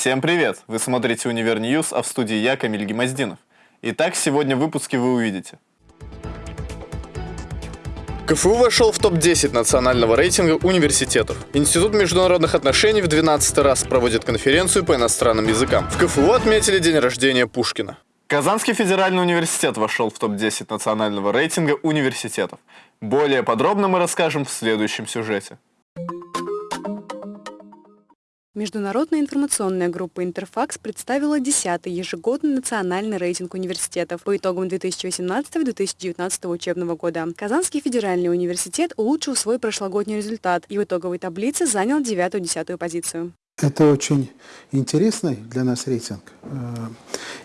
Всем привет! Вы смотрите «Универ News», а в студии я, Камиль Гемоздинов. Итак, сегодня в выпуске вы увидите. КФУ вошел в топ-10 национального рейтинга университетов. Институт международных отношений в 12 раз проводит конференцию по иностранным языкам. В КФУ отметили день рождения Пушкина. Казанский федеральный университет вошел в топ-10 национального рейтинга университетов. Более подробно мы расскажем в следующем сюжете. Международная информационная группа «Интерфакс» представила 10-й ежегодный национальный рейтинг университетов по итогам 2018-2019 учебного года. Казанский федеральный университет улучшил свой прошлогодний результат и в итоговой таблице занял 9-10 позицию. Это очень интересный для нас рейтинг. Э,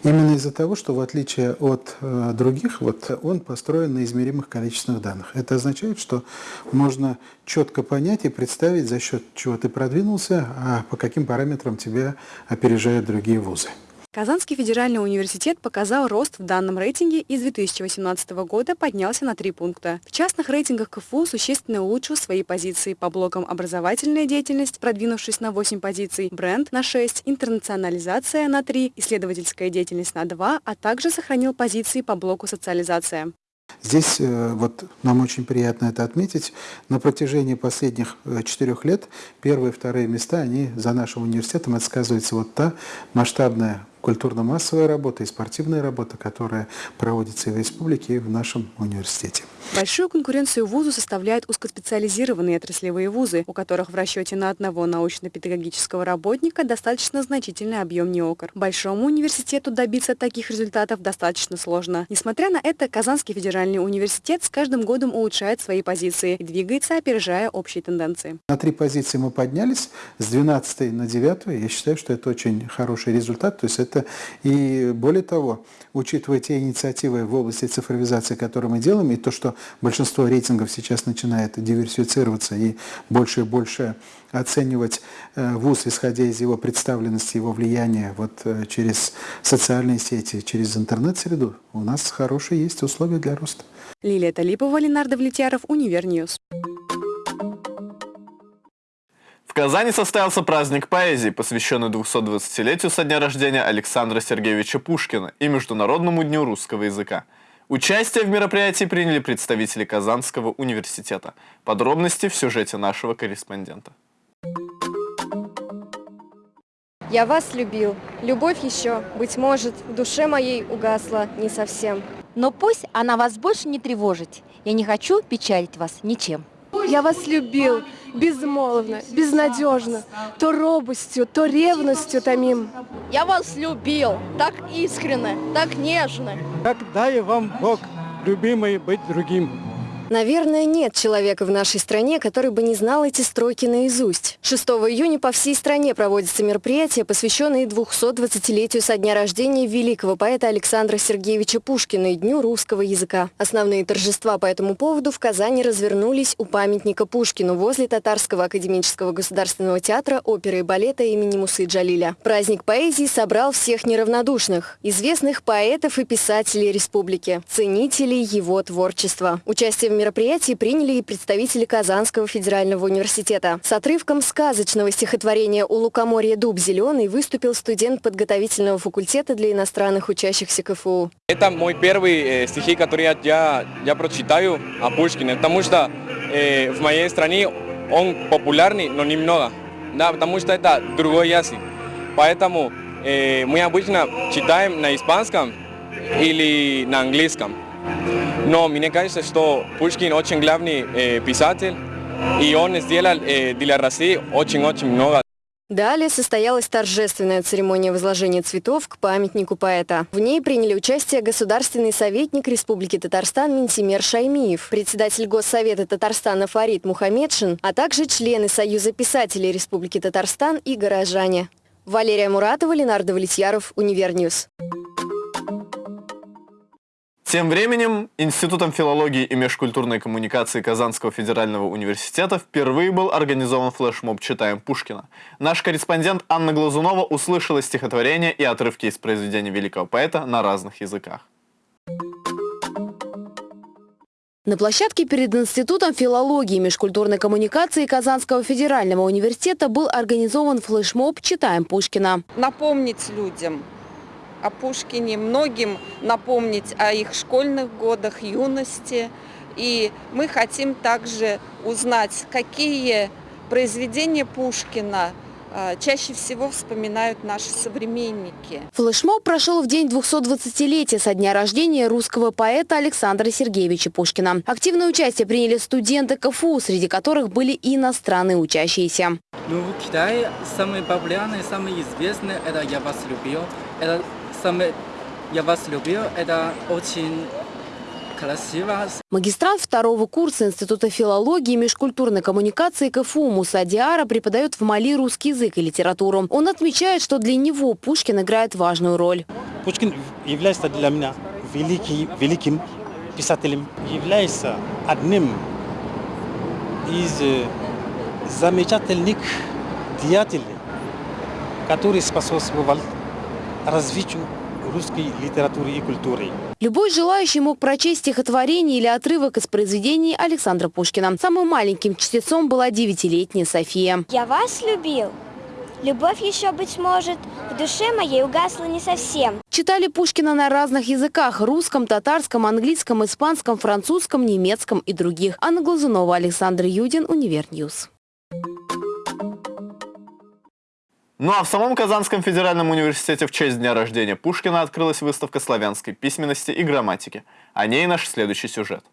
именно из-за того, что в отличие от э, других, вот он построен на измеримых количественных данных. Это означает, что можно четко понять и представить, за счет чего ты продвинулся, а по каким параметрам тебя опережают другие вузы. Казанский федеральный университет показал рост в данном рейтинге и с 2018 года поднялся на три пункта. В частных рейтингах КФУ существенно улучшил свои позиции по блокам образовательная деятельность, продвинувшись на 8 позиций, бренд на 6, интернационализация на 3, исследовательская деятельность на 2, а также сохранил позиции по блоку социализация. Здесь э, вот нам очень приятно это отметить. На протяжении последних э, четырех лет первые и вторые места, они за нашим университетом, это сказывается вот та масштабная культурно-массовая работа и спортивная работа, которая проводится и в республике, и в нашем университете. Большую конкуренцию вузу составляют узкоспециализированные отраслевые вузы, у которых в расчете на одного научно-педагогического работника достаточно значительный объем неокр. Большому университету добиться таких результатов достаточно сложно. Несмотря на это, Казанский федеральный университет с каждым годом улучшает свои позиции и двигается, опережая общие тенденции. На три позиции мы поднялись, с 12 на 9. Я считаю, что это очень хороший результат. То есть это и более того, учитывая те инициативы в области цифровизации, которые мы делаем, и то, что большинство рейтингов сейчас начинает диверсифицироваться и больше и больше оценивать э, ВУЗ, исходя из его представленности, его влияния вот э, через социальные сети, через интернет-среду, у нас хорошие есть условия для роста. Лилия Талипова, Ленар Давлетьяров, Univer News. В Казани состоялся праздник поэзии, посвященный 220-летию со дня рождения Александра Сергеевича Пушкина и Международному дню русского языка. Участие в мероприятии приняли представители Казанского университета. Подробности в сюжете нашего корреспондента. Я вас любил. Любовь еще, быть может, в душе моей угасла не совсем. Но пусть она вас больше не тревожит. Я не хочу печалить вас ничем. Я вас любил безмолвно, безнадежно, то робостью, то ревностью томим. Я вас любил так искренне, так нежно. Как дай вам Бог, любимый, быть другим. Наверное, нет человека в нашей стране, который бы не знал эти строки наизусть. 6 июня по всей стране проводятся мероприятия, посвященные 220-летию со дня рождения великого поэта Александра Сергеевича Пушкина и Дню русского языка. Основные торжества по этому поводу в Казани развернулись у памятника Пушкину возле Татарского академического государственного театра оперы и балета имени Мусы Джалиля. Праздник поэзии собрал всех неравнодушных, известных поэтов и писателей республики, ценителей его творчества. Участие в мероприятии приняли и представители Казанского федерального университета. С отрывком сказочного стихотворения «У лукоморья дуб зеленый» выступил студент подготовительного факультета для иностранных учащихся КФУ. Это мой первый э, стихи, который я, я, я прочитаю о Пушкине, потому что э, в моей стране он популярный, но немного, да, потому что это другой язык. Поэтому э, мы обычно читаем на испанском или на английском. Но мне кажется, что Пушкин очень главный э, писатель, и он сделал э, для России очень-очень много. Далее состоялась торжественная церемония возложения цветов к памятнику поэта. В ней приняли участие государственный советник Республики Татарстан Минтимер Шаймиев, председатель Госсовета Татарстана Фарид Мухамедшин, а также члены Союза писателей Республики Татарстан и горожане. Валерия Муратова, Ленар Давлетьяров, Univer News. Тем временем Институтом филологии и межкультурной коммуникации Казанского федерального университета впервые был организован флешмоб «Читаем Пушкина». Наш корреспондент Анна Глазунова услышала стихотворения и отрывки из произведений великого поэта на разных языках. На площадке перед Институтом филологии и межкультурной коммуникации Казанского федерального университета был организован флешмоб «Читаем Пушкина». Напомнить людям о Пушкине, многим напомнить о их школьных годах, юности. И мы хотим также узнать, какие произведения Пушкина – а, чаще всего вспоминают наши современники. Флешмоб прошел в день 220-летия со дня рождения русского поэта Александра Сергеевича Пушкина. Активное участие приняли студенты КФУ, среди которых были и иностранные учащиеся. Ну, в Китае самые популярные, самые известные – это «Я вас любил». Это самое «Я вас любил» – это очень красиво. Магистрант второго курса Института филологии и межкультурной коммуникации КФУ Муса Диара преподает в Мали русский язык и литературу. Он отмечает, что для него Пушкин играет важную роль. Пушкин является для меня великий, великим писателем, является одним из э, замечательных деятелей, который способствовал развитию русской литературы и культуры. Любой желающий мог прочесть стихотворение или отрывок из произведений Александра Пушкина. Самым маленьким чтецом была девятилетняя София. «Я вас любил». Любовь еще, быть может, в душе моей угасла не совсем. Читали Пушкина на разных языках – русском, татарском, английском, испанском, французском, немецком и других. Анна Глазунова, Александр Юдин, Univer News. Ну а в самом Казанском федеральном университете в честь дня рождения Пушкина открылась выставка славянской письменности и грамматики. О ней наш следующий сюжет.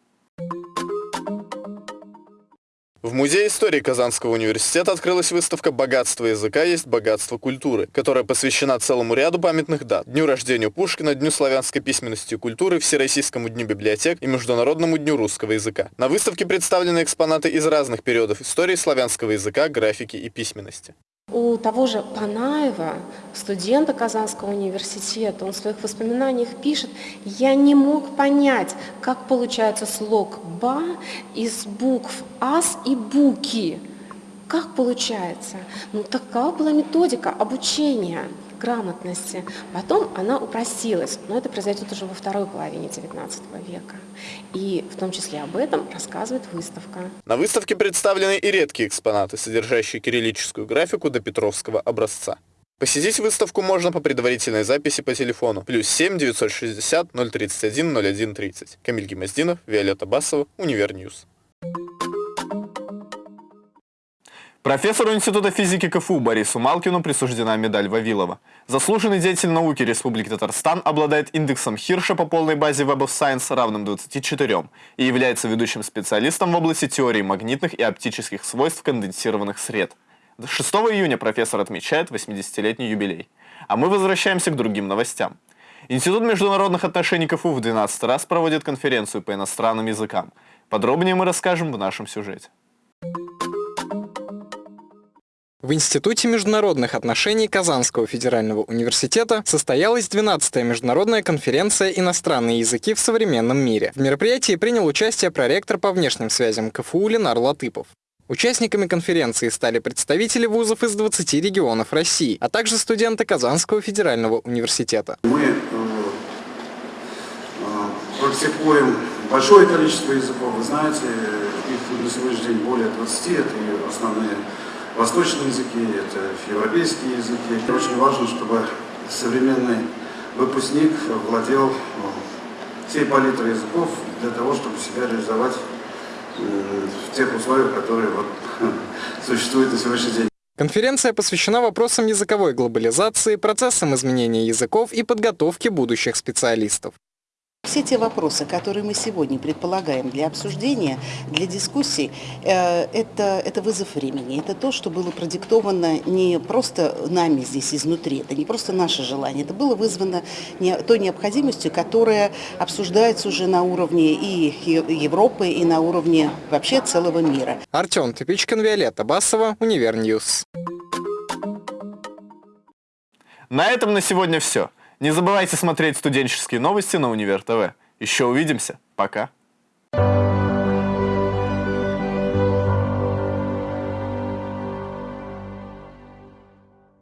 В Музее истории Казанского университета открылась выставка «Богатство языка есть богатство культуры», которая посвящена целому ряду памятных дат. Дню рождения Пушкина, Дню славянской письменности и культуры, Всероссийскому дню библиотек и Международному дню русского языка. На выставке представлены экспонаты из разных периодов истории славянского языка, графики и письменности. У того же Панаева, студента Казанского университета, он в своих воспоминаниях пишет, я не мог понять, как получается слог «ба» из букв «ас» и «буки». Как получается? Ну, такова была методика обучения грамотности. Потом она упростилась, но это произойдет уже во второй половине XIX века. И в том числе об этом рассказывает выставка. На выставке представлены и редкие экспонаты, содержащие кириллическую графику допетровского образца. Посетить выставку можно по предварительной записи по телефону плюс 7 960 031 01 30. Камиль Гемоздинов, Виолетта Басова, Univer News. Профессору Института физики КФУ Борису Малкину присуждена медаль Вавилова. Заслуженный деятель науки Республики Татарстан обладает индексом Хирша по полной базе Web of Science равным 24 и является ведущим специалистом в области теории магнитных и оптических свойств конденсированных сред. 6 июня профессор отмечает 80-летний юбилей. А мы возвращаемся к другим новостям. Институт международных отношений КФУ в 12 раз проводит конференцию по иностранным языкам. Подробнее мы расскажем в нашем сюжете. В Институте международных отношений Казанского федерального университета состоялась 12-я международная конференция «Иностранные языки в современном мире». В мероприятии принял участие проректор по внешним связям КФУ Ленар Латыпов. Участниками конференции стали представители вузов из 20 регионов России, а также студенты Казанского федерального университета. Мы э, э, практикуем большое количество языков, вы знаете, их на сегодняшний день более 20, это основные восточные языки, это европейские языки. Очень важно, чтобы современный выпускник владел ну, всей палитрой языков для того, чтобы себя реализовать в тех условиях, которые вот, существуют на сегодняшний день. Конференция посвящена вопросам языковой глобализации, процессам изменения языков и подготовки будущих специалистов. Все те вопросы, которые мы сегодня предполагаем для обсуждения, для дискуссий, э, это, это вызов времени. Это то, что было продиктовано не просто нами здесь изнутри, это не просто наше желание, это было вызвано не, той необходимостью, которая обсуждается уже на уровне и Европы, и на уровне вообще целого мира. Артем Тупичкин, Виолетта Басова, Univer News. На этом на сегодня все. Не забывайте смотреть студенческие новости на Универ ТВ. Еще увидимся. Пока.